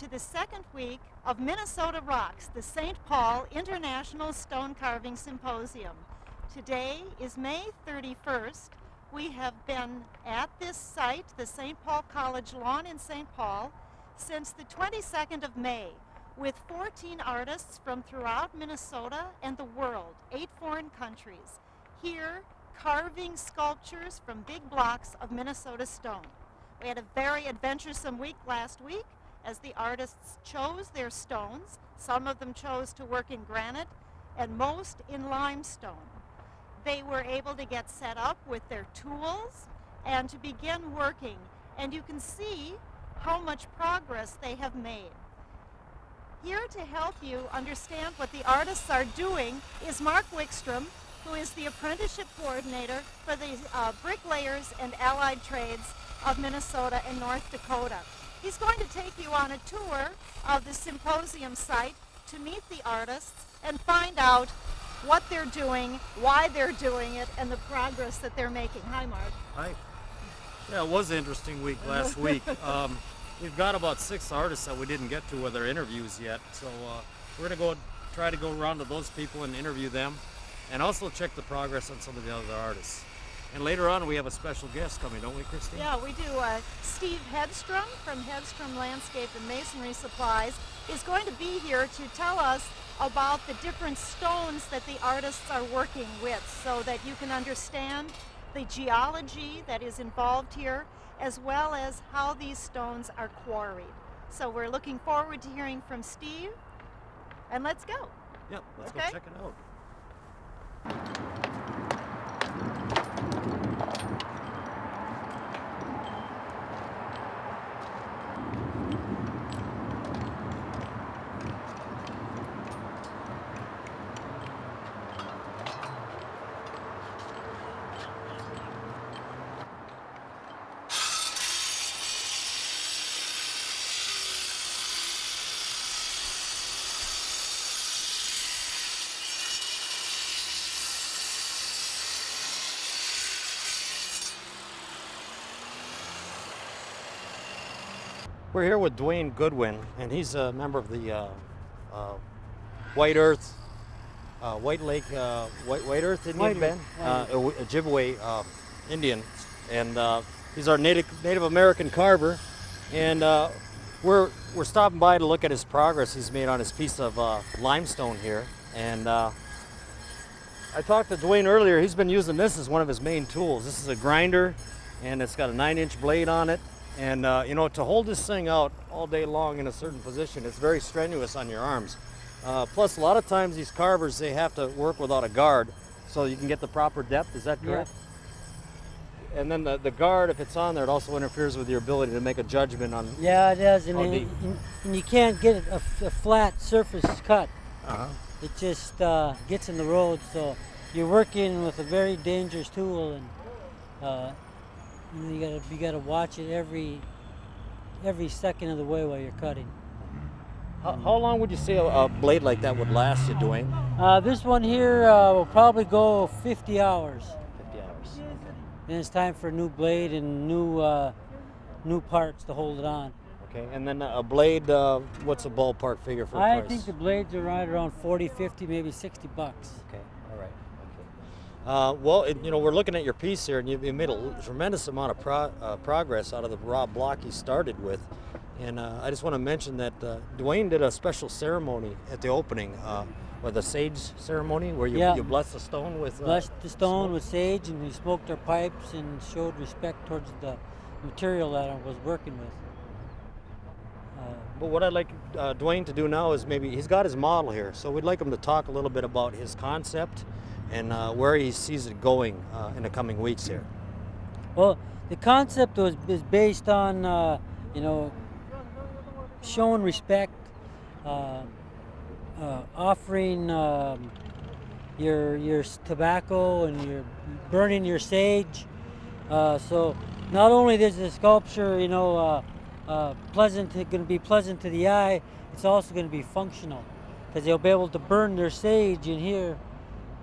To the second week of Minnesota Rocks, the St. Paul International Stone Carving Symposium. Today is May 31st. We have been at this site, the St. Paul College lawn in St. Paul, since the 22nd of May with 14 artists from throughout Minnesota and the world, eight foreign countries, here carving sculptures from big blocks of Minnesota stone. We had a very adventuresome week last week as the artists chose their stones. Some of them chose to work in granite and most in limestone. They were able to get set up with their tools and to begin working. And you can see how much progress they have made. Here to help you understand what the artists are doing is Mark Wickstrom, who is the apprenticeship coordinator for the uh, bricklayers and allied trades of Minnesota and North Dakota. He's going to take you on a tour of the symposium site to meet the artists and find out what they're doing, why they're doing it, and the progress that they're making. Hi, Mark. Hi. Yeah, it was an interesting week last week. Um, we've got about six artists that we didn't get to with our interviews yet, so uh, we're going to go try to go around to those people and interview them, and also check the progress on some of the other artists. And later on, we have a special guest coming, don't we, Christine? Yeah, we do. Uh, Steve Hedstrom from Hedstrom Landscape and Masonry Supplies is going to be here to tell us about the different stones that the artists are working with so that you can understand the geology that is involved here as well as how these stones are quarried. So we're looking forward to hearing from Steve and let's go. Yep, let's Okay. go check it out. We're here with Dwayne Goodwin, and he's a member of the uh, uh, White Earth, uh, White Lake, uh, White, White Earth Indian White Band, uh, Earth. Ojibwe um, Indian, and uh, he's our Native Native American carver, and uh, we're we're stopping by to look at his progress he's made on his piece of uh, limestone here, and. Uh, I talked to Dwayne earlier. He's been using this as one of his main tools. This is a grinder, and it's got a nine-inch blade on it. And uh, you know, to hold this thing out all day long in a certain position, it's very strenuous on your arms. Uh, plus, a lot of times these carvers they have to work without a guard, so you can get the proper depth. Is that Yeah. correct? And then the, the guard, if it's on there, it also interferes with your ability to make a judgment on. Yeah, it does, and, How and, and- you can't get a, f- a flat surface cut. Uh-huh. It just uh, gets in the road, so you're working with a very dangerous tool, and uh, you, know, you gotta you gotta watch it every every second of the way while you're cutting. How, how long would you say a, a blade like that would last you, Dwayne? Uh, this one here uh, will probably go 50 hours, 50 hours. and it's time for a new blade and new uh, new parts to hold it on. Okay, and then a blade, uh, what's a ballpark figure for I price? think the blades are right around 40, 50, maybe 60 bucks. Okay. Okay. Uh, well, it, you know, we're looking at your piece here, and you, you made a tremendous amount of pro, uh, progress out of the raw block you started with. And uh, I just want to mention that uh, Dwayne did a special ceremony at the opening, uh, with a sage ceremony, where you, Yeah. you bless the stone with. Uh, Blessed the stone smoke. with sage, and we smoked our pipes and showed respect towards the material that I was working with. Uh, But what I'd like uh, Dwayne to do now is maybe he's got his model here, so we'd like him to talk a little bit about his concept and uh, where he sees it going uh, in the coming weeks here. well, the concept was is based on uh, you know showing respect, uh, uh, offering um, your your tobacco and your burning your sage. Uh, so not only is the sculpture you know pleasant, going to be pleasant to the eye, it's also going to be functional because they'll be able to burn their sage in here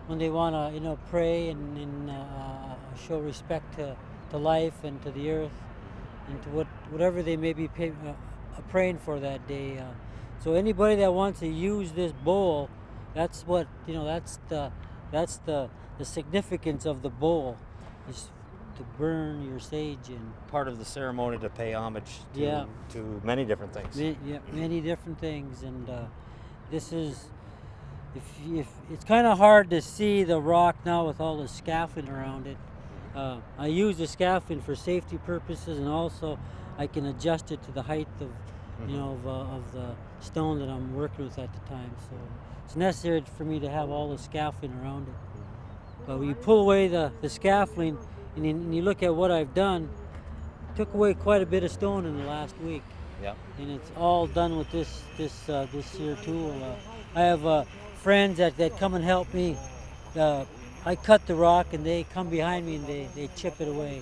when they want to you know pray and, and uh, show respect to, to life and to the earth and to what whatever they may be pay, uh, praying for that day. Uh, so anybody that wants to use this bowl, that's what you know. That's the that's the the significance of the bowl is to burn your sage in. Part of the ceremony to pay homage to, Yeah. to many different things. Yeah, many different things, and uh, this is if if it's kind of hard to see the rock now with all the scaffolding around it. Uh, I use the scaffolding for safety purposes, and also I can adjust it to the height of you know of, uh, of the stone that I'm working with at the time. So it's necessary for me to have all the scaffolding around it. But when you pull away the, the scaffolding and you, and you look at what I've done, took away quite a bit of stone in the last week Yeah. and it's all done with this this uh, this here tool. Uh, I have uh, friends that, that come and help me. Uh, I cut the rock and they come behind me and they, they chip it away,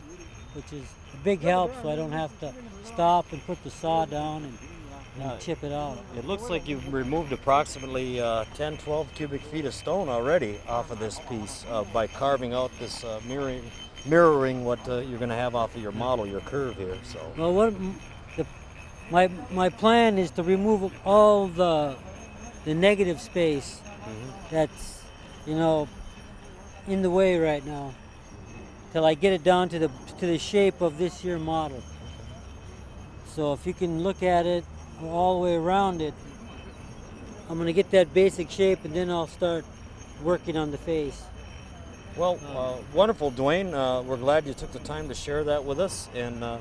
which is a big help. So I don't have to stop and put the saw down and, and Yeah. chip it out. It looks like you've removed approximately uh, 10, 12 cubic feet of stone already off of this piece uh, by carving out this uh, mirroring, mirroring what uh, you're going to have off of your model, your curve here. So Well, what the, my my plan is to remove all the the negative space that's you know in the way right now till I get it down to the to the shape of this here model. So if you can look at it all the way around it, I'm gonna get that basic shape and then I'll start working on the face. Well, uh, wonderful, Dwayne. Uh, we're glad you took the time to share that with us, and uh,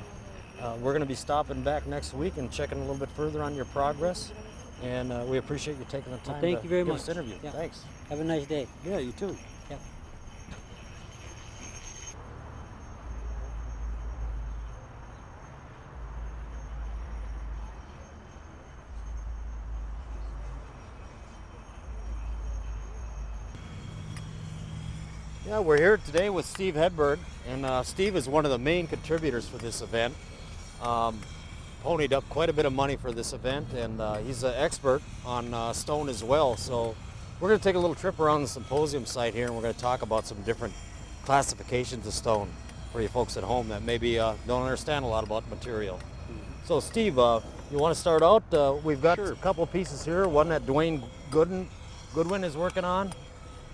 uh, we're going to be stopping back next week and checking a little bit further on your progress. And uh, we appreciate you taking the time thank to you very give much. us this interview. Yeah. Thanks. Have a nice day. Yeah, you too. Yep. Yeah, we're here today with Steve Hedberg, and uh, Steve is one of the main contributors for this event. Um, ponied up quite a bit of money for this event, and uh, he's an expert on uh, stone as well. So we're going to take a little trip around the symposium site here, and we're going to talk about some different classifications of stone for you folks at home that maybe uh, don't understand a lot about material. So Steve, uh, you want to start out? Uh, we've got a couple pieces here. One that Dwayne Gooden, Goodwin is working on.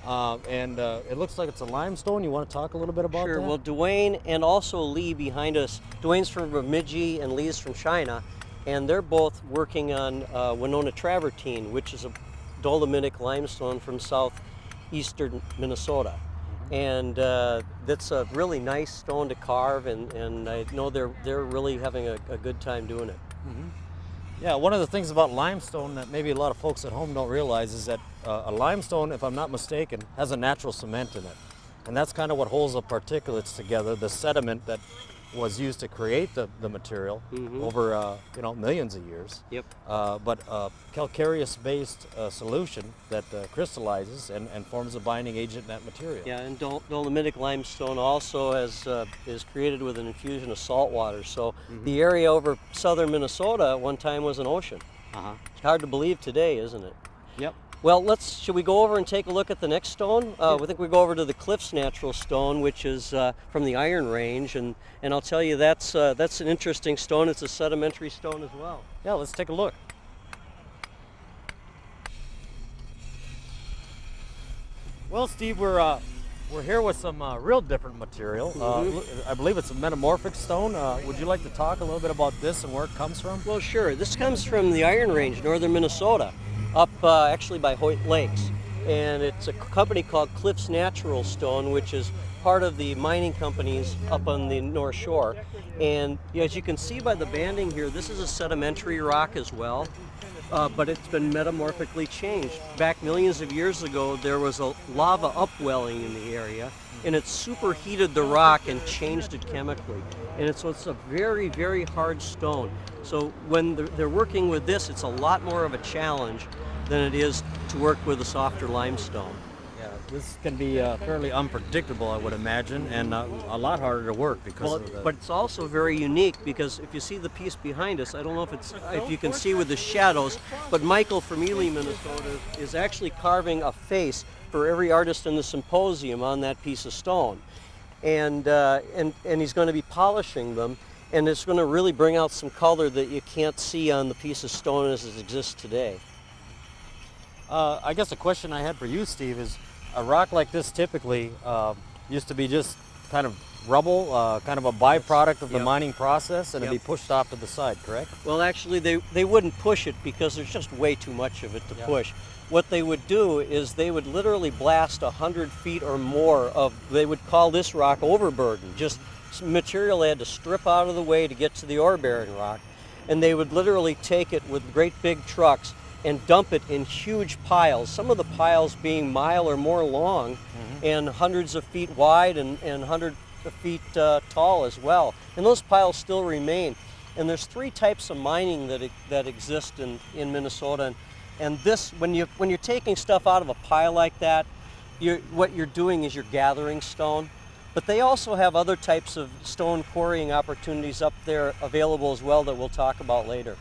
Uh, and uh, it looks like it's a limestone. You want to talk a little bit about Sure. that? Well, Dwayne and also Lee behind us. Dwayne's from Bemidji and Lee's from China, and they're both working on uh, Winona travertine, which is a dolomitic limestone from southeastern Minnesota. And uh, that's a really nice stone to carve, and, and I know they're they're really having a, a good time doing it. Yeah, one of the things about limestone that maybe a lot of folks at home don't realize is that uh, a limestone, if I'm not mistaken, has a natural cement in it. And that's kind of what holds the particulates together, the sediment that was used to create the, the material Mhm. over uh, you know millions of years. Yep. Uh, but a calcareous-based uh, solution that uh, crystallizes and, and forms a binding agent in that material. Yeah, and dol- dolomitic limestone also has uh, is created with an infusion of salt water. So the area over southern Minnesota at one time was an ocean. Uh-huh. It's hard to believe today, isn't it? Yep. Well, let's. Should we go over and take a look at the next stone? Uh, We think we go over to the Cliffs Natural Stone, which is uh, from the Iron Range, and and I'll tell you that's uh, that's an interesting stone. It's a sedimentary stone as well. Yeah, let's take a look. Well, Steve, we're uh, we're here with some uh, real different material. Uh, Mhm. look- I believe it's a metamorphic stone. Uh, would you like to talk a little bit about this and where it comes from? Well, sure. This comes from the Iron Range, northern Minnesota, up uh, actually by Hoyt Lakes. And it's a company called Cliffs Natural Stone, which is part of the mining companies up on the North Shore. And as you can see by the banding here, this is a sedimentary rock as well. Uh, but it's been metamorphically changed. Back millions of years ago, there was a lava upwelling in the area, and it superheated the rock and changed it chemically. And it's, so it's a very, very hard stone. So when they're, they're working with this, it's a lot more of a challenge than it is to work with a softer limestone. Yeah, this can be uh, fairly unpredictable, I would imagine, and uh, a lot harder to work because Well, of the. but it's also very unique because if you see the piece behind us, I don't know if it's if you can see with the shadows, but Michael from Ely, Minnesota, is actually carving a face for every artist in the symposium on that piece of stone, and uh, and and he's going to be polishing them. and it's going to really bring out some color that you can't see on the piece of stone as it exists today. Uh, I guess a question I had for you, Steve, is a rock like this typically uh, used to be just kind of rubble, uh, kind of a byproduct of the Yep. mining process, and it'd be pushed off to the side, correct? Well, actually, they, they wouldn't push it because there's just way too much of it to Yeah. push. What they would do is they would literally blast 100 feet or more of, they would call this rock overburden, just material they had to strip out of the way to get to the ore bearing rock. And they would literally take it with great big trucks and dump it in huge piles, some of the piles being mile or more long and hundreds of feet wide and, and 100 feet uh, tall as well. And those piles still remain. And there's three types of mining that, that exist in, in Minnesota. And, and this, when, you, when you're taking stuff out of a pile like that, you're, what you're doing is you're gathering stone. But they also have other types of stone quarrying opportunities up there available as well that we'll talk about later.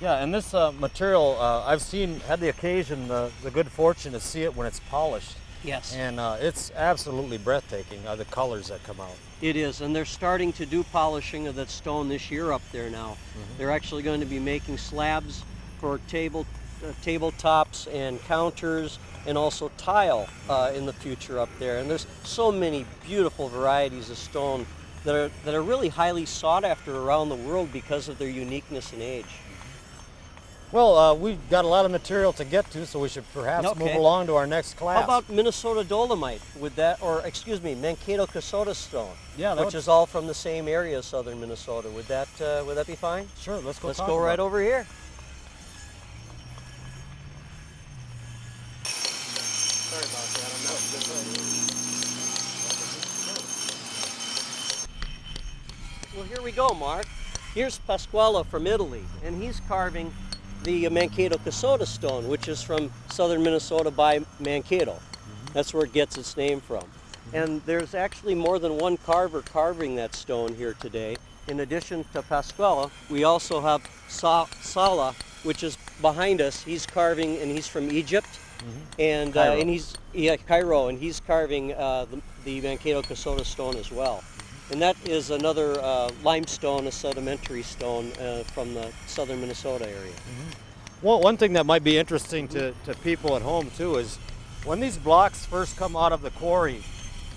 Yeah, and this uh, material, uh, I've seen, had the occasion, the, the good fortune to see it when it's polished, Yes. and uh, it's absolutely breathtaking, uh, the colors that come out. It is, and they're starting to do polishing of that stone this year up there now. They're actually going to be making slabs for table uh, tabletops and counters, and also tile uh, in the future up there. And there's so many beautiful varieties of stone that are that are really highly sought after around the world because of their uniqueness and age. Well, uh, we've got a lot of material to get to, so we should perhaps move along to our next class. How about Minnesota dolomite? Would that, or excuse me, Mankato Kasota stone? Yeah, which would- is all from the same area, southern Minnesota. Would that uh, would that be fine? Sure, let's go Let's go right over here. We go, Mark. Here's Pasquale from Italy, and he's carving the Mankato Kasota stone, which is from southern Minnesota by Mankato. That's where it gets its name from. And there's actually more than one carver carving that stone here today. In addition to Pasquale, we also have Sa- Sala, which is behind us. He's carving, and he's from Egypt, and uh, and he's yeah Cairo, and he's carving uh, the, the Mankato Kasota stone as well. And that is another uh, limestone, a sedimentary stone uh, from the southern Minnesota area. Well, one thing that might be interesting to, to people at home too is when these blocks first come out of the quarry,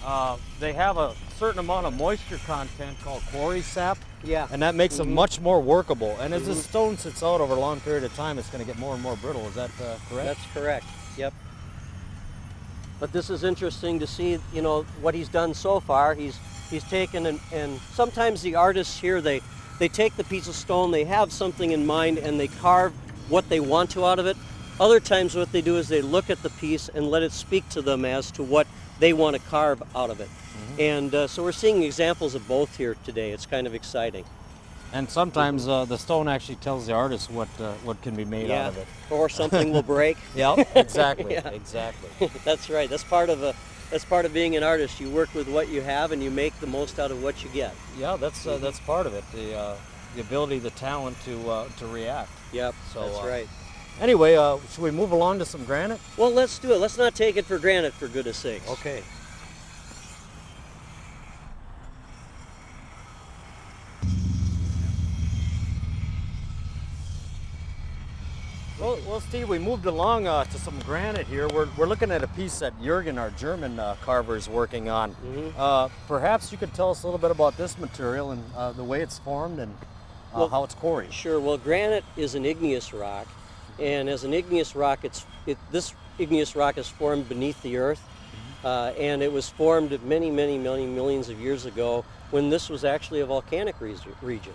uh, they have a certain amount of moisture content called quarry sap, Yeah. and that makes Mm-hmm. them much more workable. And as the stone sits out over a long period of time, it's going to get more and more brittle. Is that uh, correct? That's correct. Yep. But this is interesting to see, you know, what he's done so far. He's he's taken and, and sometimes the artists here they they take the piece of stone, they have something in mind and they carve what they want to out of it. Other times what they do is they look at the piece and let it speak to them as to what they want to carve out of it. And uh, so we're seeing examples of both here today. It's kind of exciting. And sometimes uh, the stone actually tells the artist what uh, what can be made out of it. Or something will break. Yeah, exactly, Yeah. exactly. That's right. That's part of a that's part of being an artist. You work with what you have and you make the most out of what you get. Yeah, that's uh, that's part of it. The uh, the ability, the talent to uh, to react. Yep, So, that's uh, right. Anyway, uh, should we move along to some granite? Well, let's do it. Let's not take it for granted, for goodness sakes. Okay. Well, well, Steve, we moved along uh, to some granite here. We're, we're looking at a piece that Jurgen, our German uh, carver, is working on. Mhm. Uh, perhaps you could tell us a little bit about this material and uh, the way it's formed and uh, Well, how it's quarried. Sure. Well, granite is an igneous rock, and as an igneous rock, it's it, this igneous rock is formed beneath the earth, uh, and it was formed many, many, many millions of years ago when this was actually a volcanic re- region.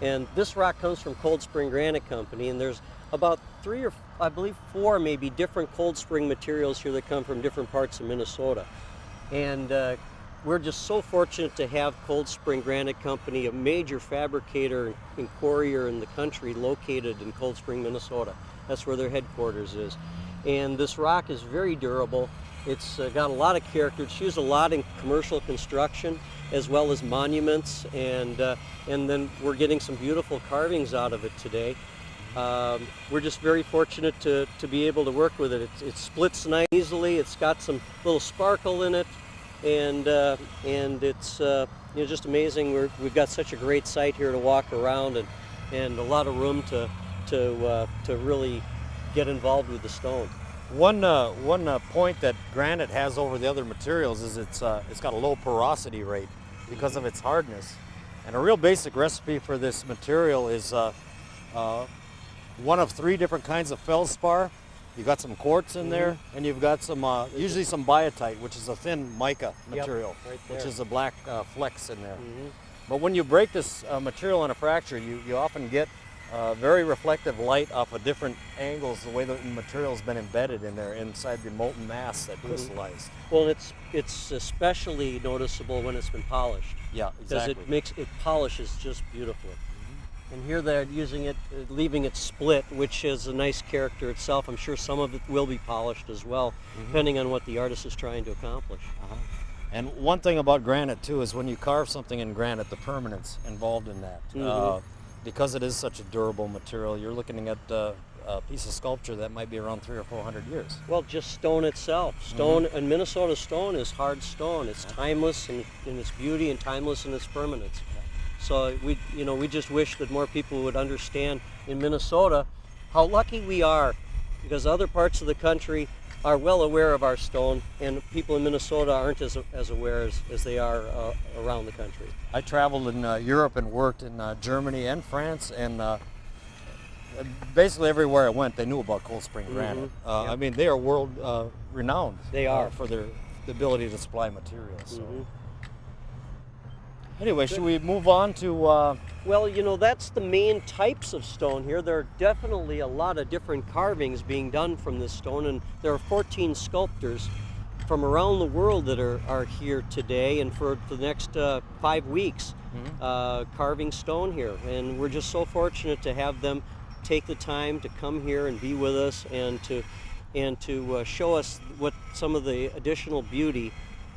And this rock comes from Cold Spring Granite Company, and there's about three or I believe four maybe different cold spring materials here that come from different parts of Minnesota. And uh, we're just so fortunate to have Cold Spring Granite Company, a major fabricator and quarrier in the country, located in Cold Spring, Minnesota. That's where their headquarters is. And this rock is very durable. It's uh, got a lot of character. It's used a lot in commercial construction as well as monuments. And, uh, and then we're getting some beautiful carvings out of it today. Um, we're just very fortunate to, to be able to work with it. It, it splits nice easily. It's got some little sparkle in it. and uh, and it's uh, you know just amazing. We're, we've got such a great site here to walk around and and a lot of room to to uh, to really get involved with the stone. One uh, one uh, point that granite has over the other materials is it's uh, it's got a low porosity rate because of its hardness. And a real basic recipe for this material is uh, uh, one of three different kinds of feldspar. You've got some quartz in there, and you've got some uh, usually some biotite, which is a thin mica Yep, material, right which is a black uh, flecks in there. Mhm. But when you break this uh, material in a fracture, you, you often get uh, very reflective light off of different angles, the way the material's been embedded in there inside the molten mass that Mm-hmm. crystallized. Well, it's it's especially noticeable when it's been polished. Yeah, exactly. because it makes it polishes just beautifully. And here they're using it, uh, leaving it split, which is a nice character itself. I'm sure some of it will be polished as well, depending on what the artist is trying to accomplish. Uh-huh. And one thing about granite too is when you carve something in granite, the permanence involved in that. Mhm. Uh, because it is such a durable material, you're looking at uh, a piece of sculpture that might be around three or four hundred years. Well, just stone itself. Stone and Minnesota stone is hard stone. It's timeless in, in its beauty and timeless in its permanence. So we, you know, we just wish that more people would understand in Minnesota how lucky we are, because other parts of the country are well aware of our stone, and people in Minnesota aren't as, as aware as, as they are uh, around the country. I traveled in uh, Europe and worked in uh, Germany and France, and uh, basically everywhere I went, they knew about Cold Spring granite. Uh, Yep. I mean, they are world uh, renowned. They are. for their the ability to supply materials. So. Mhm. Anyway, should we move on to? Uh, Well, you know, that's the main types of stone here. There are definitely a lot of different carvings being done from this stone, and there are 14 sculptors from around the world that are, are here today and for the next uh, five weeks uh, carving stone here. And we're just so fortunate to have them take the time to come here and be with us and to and to uh, show us what some of the additional beauty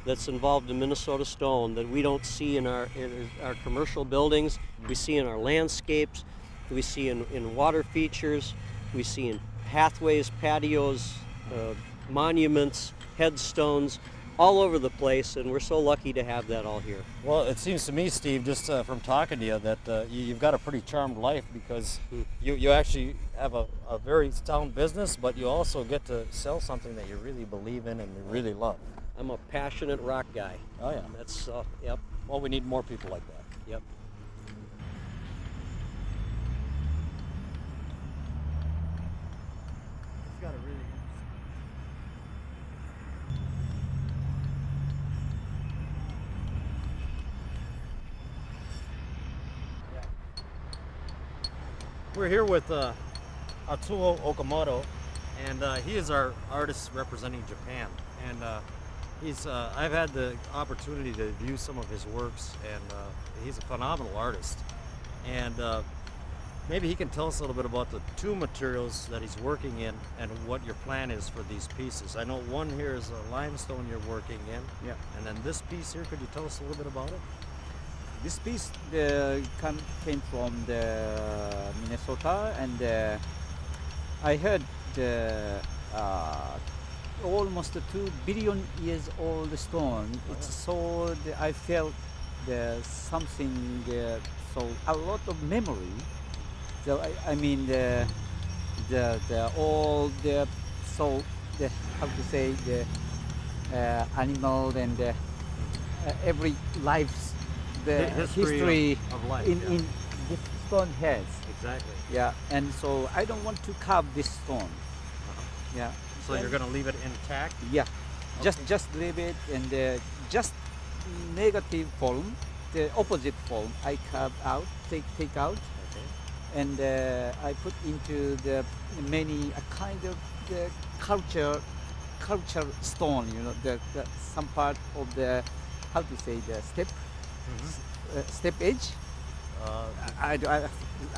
that's involved in Minnesota stone that we don't see in our in our commercial buildings, we see in our landscapes, we see in, in water features, we see in pathways, patios, uh, monuments, headstones, all over the place, and we're so lucky to have that all here. well, it seems to me, Steve, just uh, from talking to you, that uh, you, you've got a pretty charmed life because Hmm. you, you actually have a, a very sound business, but you also get to sell something that you really believe in and you really love. I'm a passionate rock guy. Oh yeah. That's uh, yep, Well, we need more people like that. yep. It's got a really We're here with uh, Atsuo Okamoto, and uh, he is our artist representing Japan. And uh, he's uh, I've had the opportunity to view some of his works, and uh, he's a phenomenal artist. And uh, maybe he can tell us a little bit about the two materials that he's working in and what your plan is for these pieces. I know one here is a limestone you're working in, Yeah. and then this piece here. Could you tell us a little bit about it? This piece come, came from the Minnesota, and uh, I heard the uh, almost a two billion years old stone. It's so I felt the something uh, so a lot of memory. So I, I mean the the the all the so the how to say the uh, animal and the, uh, every life's the Hi- history of- of life, in yeah. in this stone has Exactly. yeah and so I don't want to carve this stone yeah Uh-huh. So you're going to leave it intact? yeah just Okay. just leave it and uh, just negative form the opposite form I carve out take take out Okay. and uh, I put into the many a kind of the culture culture stone you know the, the some part of the how to say the step uh, step edge Uh, I, I-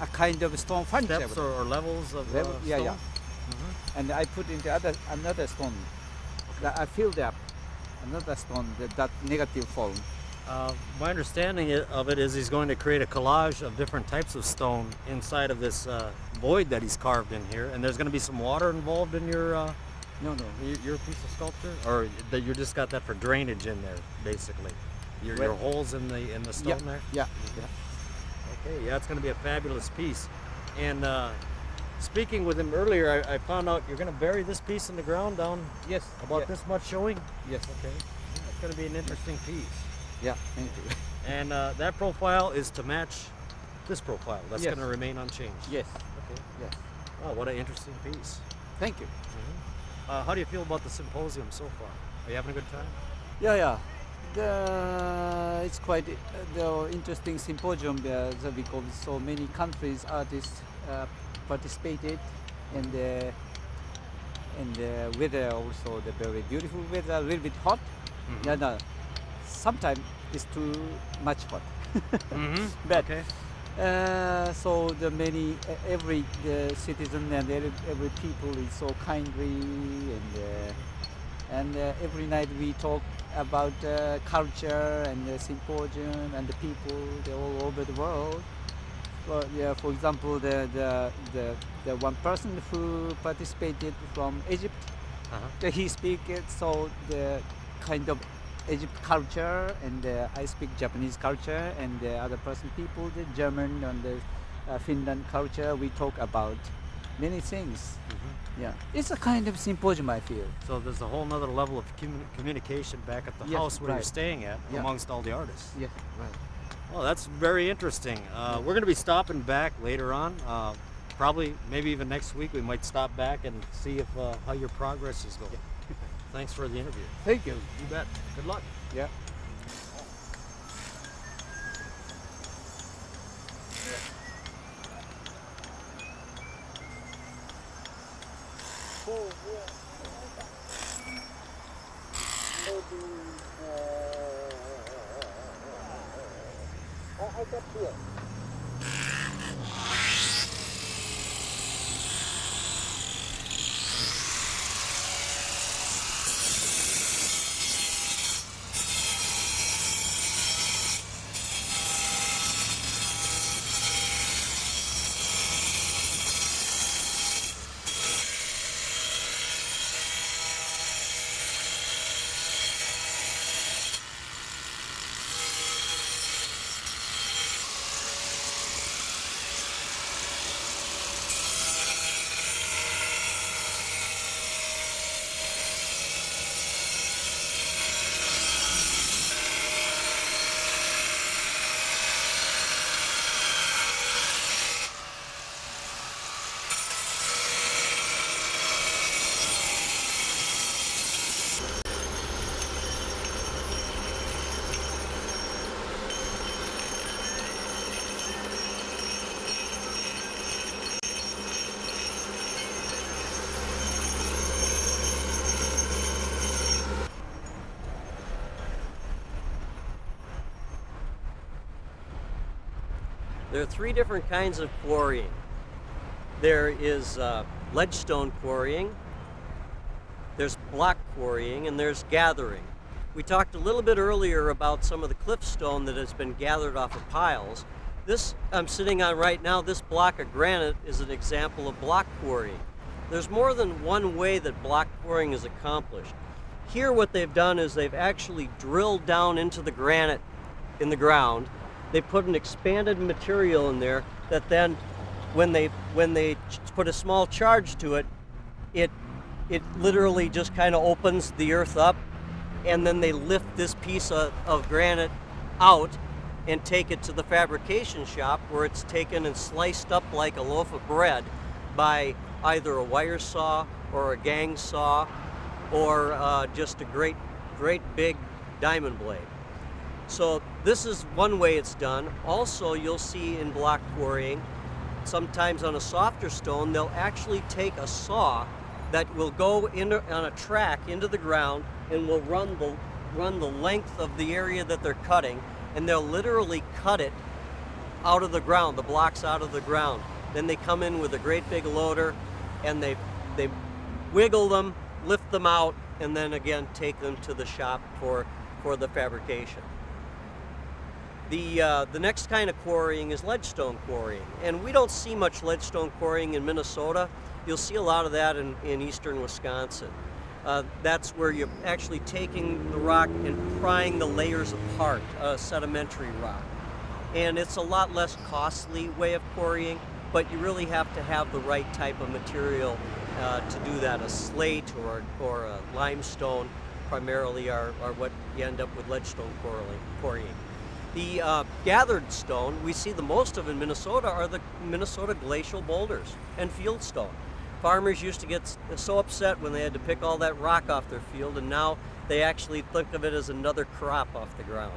a kind of stone furniture steps or, or levels of Level- uh, yeah, stone? yeah. Mhm. and I put into other another stone that I filled up another stone that, that negative form Uh, my understanding of it is he's going to create a collage of different types of stone inside of this uh, void that he's carved in here, and there's going to be some water involved in your uh, No, no. You- Your piece of sculpture, or that you just got that for drainage in there, basically. Your, your holes in the in the stone Yeah, there. yeah, yeah. Okay, yeah, it's going to be a fabulous piece. And uh, speaking with him earlier, I, I found out you're going to bury this piece in the ground down Yes. about yeah, this much showing. Yes. Okay, it's going to be an interesting piece. Yeah. Thank you. And uh, that profile is to match this profile. That's Yes. going to remain unchanged. yes. Okay. Yes. Oh, what an interesting piece. Thank you. Uh, how do you feel about the symposium so far? Are you having a good time? Yeah, yeah. The, it's quite uh, the interesting symposium uh, because so many countries artists uh, participated and uh, and the weather also the very beautiful weather a little bit hot. Mm-hmm. No, no. Sometimes it's too much hot. Mm-hmm. But okay. uh, so the many e- every the citizen and every, every people is so kindly and uh, and uh, every night we talk about uh, culture and the symposium and the people all over the world. For, yeah, for example, the, the the the one person who participated from Egypt, Uh-huh. he speak it so the kind of Egypt culture and uh, I speak Japanese culture and the other person people the German and the uh, Finland culture we talk about many things Mhm. yeah it's a kind of symposium I feel So there's a whole other level of commu- communication back at the Yes, house where you're staying at Yeah. amongst all the artists. yeah right Well, that's very interesting. Uh, we're going to be stopping back later on. Uh, probably, maybe even next week, we might stop back and see if uh, how your progress is going. Thanks for the interview. thank you You bet. Good luck. yeah There are three different kinds of quarrying. There is uh, ledgestone quarrying, there's block quarrying, and there's gathering. We talked a little bit earlier about some of the cliff stone that has been gathered off of piles. This I'm sitting on right now, this block of granite is an example of block quarrying. There's more than one way that block quarrying is accomplished. Here what they've done is they've actually drilled down into the granite in the ground. They put an expanded material in there that then when they when they put a small charge to it, it it literally just kind of opens the earth up and then they lift this piece of, of granite out and take it to the fabrication shop where it's taken and sliced up like a loaf of bread by either a wire saw or a gang saw or uh, just a great great big diamond blade so this is one way it's done. Also you'll see in block quarrying sometimes on a softer stone they'll actually take a saw that will go into, on a track into the ground and will run the run the length of the area that they're cutting and they'll literally cut it out of the ground the blocks out of the ground. Then they come in with a great big loader and they they wiggle them lift them out and then again take them to the shop for for the fabrication the, uh, the next kind of quarrying is ledgestone quarrying, and we don't see much ledgestone quarrying in Minnesota. You'll see a lot of that in, in eastern Wisconsin. Uh, that's where you're actually taking the rock and prying the layers apart, uh, sedimentary rock. And it's a lot less costly way of quarrying, but you really have to have the right type of material uh, to do that. A slate or, or a limestone primarily are, are what you end up with ledgestone quarrying. The uh, gathered stone we see the most of in Minnesota are the Minnesota glacial boulders and fieldstone. Farmers used to get so upset when they had to pick all that rock off their field, and now they actually think of it as another crop off the ground.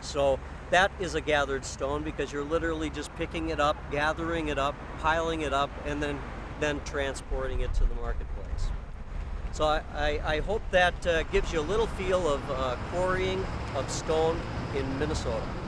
So that is a gathered stone because you're literally just picking it up, gathering it up, piling it up, and then then transporting it to the marketplace. So I, I, I hope that uh, gives you a little feel of uh, quarrying of stone in Minnesota.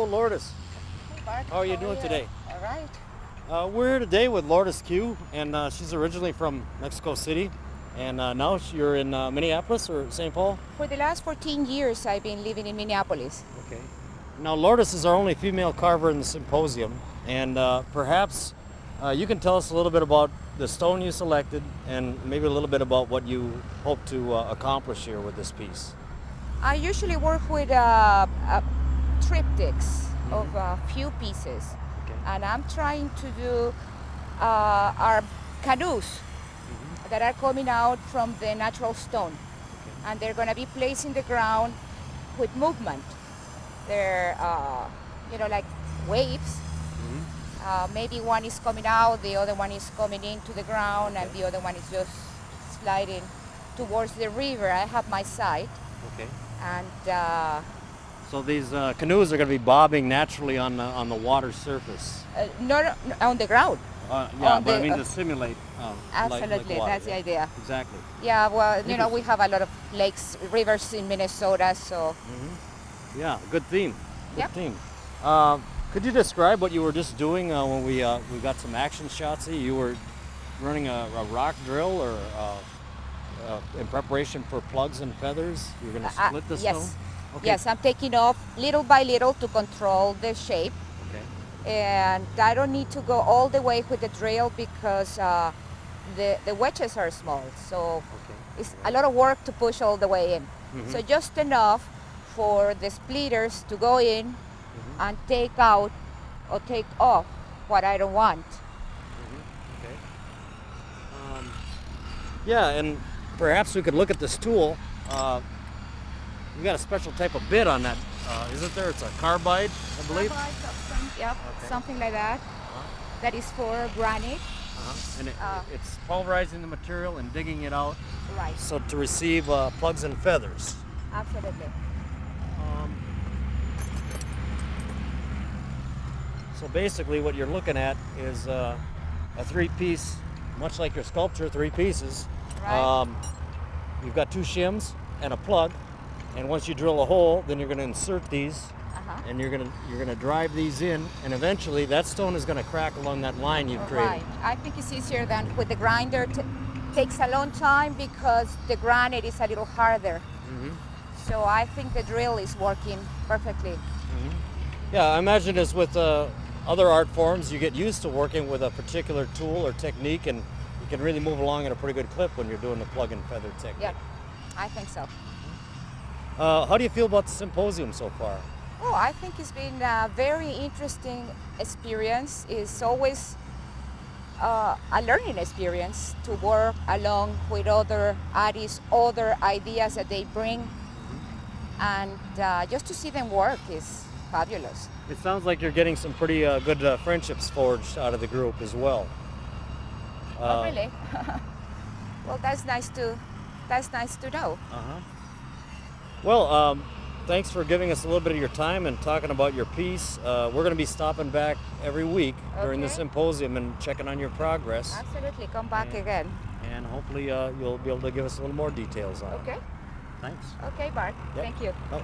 Hello, Lourdes. Hey, Bart. How are you doing today? All right. Uh, we're here today with Lourdes Q, and uh, she's originally from Mexico City, and uh, now you're in uh, Minneapolis or St. Paul. For the last 14 years, I've been living in Minneapolis. Okay. Now, Lourdes is our only female carver in the symposium, and uh, perhaps uh, you can tell us a little bit about the stone you selected, and maybe a little bit about what you hope to uh, accomplish here with this piece. I usually work with triptychs of a few pieces, Okay. and I'm trying to do uh, our canoes that are coming out from the natural stone, and they're going to be placed in the ground with movement. They're, uh, you know, like waves. Uh, maybe one is coming out, the other one is coming into the ground, and the other one is just sliding towards the river. I have my site, Okay. and uh, So these uh, canoes are going to be bobbing naturally on the on the water surface. uh, not on the ground. Uh, yeah, On but I mean uh, to simulate. Um, like- like Absolutely, water, that's the idea. Exactly. Yeah, well, you know, we have a lot of lakes, rivers in Minnesota, so Yeah, good theme. Good Yep. theme. Uh, could you describe what you were just doing uh, when we uh, we got some action shots? Here? You were running a, a rock drill, or uh, uh, in preparation for plugs and feathers. You're going to uh, split the yes, stone. Okay. yes, I'm taking off little by little to control the shape, Okay. and I don't need to go all the way with the drill because uh, the the wedges are small, so Okay. it's a lot of work to push all the way in. Mhm. So just enough for the splitters to go in Mm-hmm. and take out or take off what I don't want. Okay. Um, yeah, and perhaps we could look at this tool. Uh, we got a special type of bit on that, uh, isn't there? It's a carbide, I believe. Yep, Okay. something like that. That is for granite. Uh-huh. And it, Uh, it's pulverizing the material and digging it out Right. so to receive uh, plugs and feathers. Absolutely. Um, so basically, what you're looking at is uh, a three-piece, much like your sculpture, three pieces. Right. Um, you've got two shims and a plug, and once you drill a hole, then you're going to insert these, Uh-huh. and you're going to you're going to drive these in, and eventually that stone is going to crack along that line you've created. Right. I think it's easier than with the grinder. T- takes a long time because the granite is a little harder. Mhm. So I think the drill is working perfectly. Yeah, I imagine as with uh, other art forms, you get used to working with a particular tool or technique, and you can really move along at a pretty good clip when you're doing the plug and feather technique. Yeah, I think so. Uh, how do you feel about the symposium so far? Oh, I think it's been a very interesting experience. It's always uh, a learning experience to work along with other artists, other ideas that they bring, and uh, just to see them work is fabulous. It sounds like you're getting some pretty uh, good uh, friendships forged out of the group as well. oh, Uh, really? well, that's nice to that's nice to know. Uh-huh. Well, um, thanks for giving us a little bit of your time and talking about your piece. Uh, we're going to be stopping back every week during the symposium and checking on your progress. Absolutely, come back Yeah. again. And hopefully uh, you'll be able to give us a little more details on it. Okay. Thanks. Okay, Bart. Yep. Thank you. Oh,